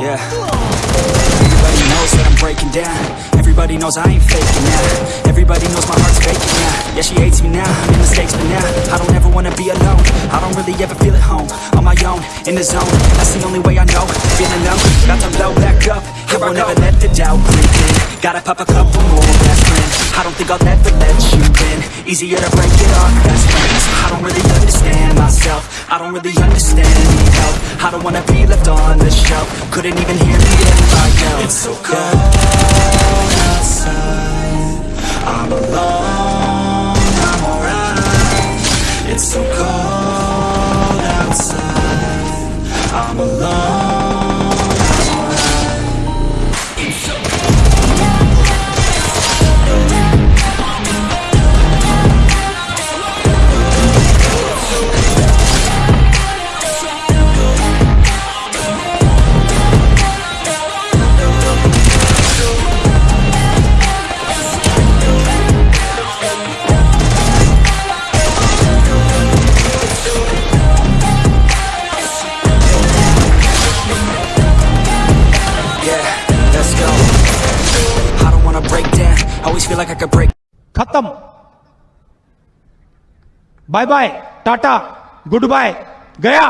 Yeah. Everybody knows that I'm breaking down. Everybody knows I ain't faking now. Everybody knows my heart's faking now. Yeah, she hates me now. I made mistakes, but now I don't ever wanna be alone. I don't really ever feel at home. On my own, in the zone. That's the only way I know. Feeling numb, about to blow back up. Here I won't ever let the doubt creep in. Gotta pop a couple more aspirin. I don't think I'll ever let you in. Easier to break it off best friends. I don't really understand myself. I don't really understand need help. I don't wanna be left on the shelf. Couldn't even hear me if I yelled. It's so cold outside. I'm alone. I'm alright. It's so cold outside. I'm alone. Feel like I could break. Bye bye tata goodbye गया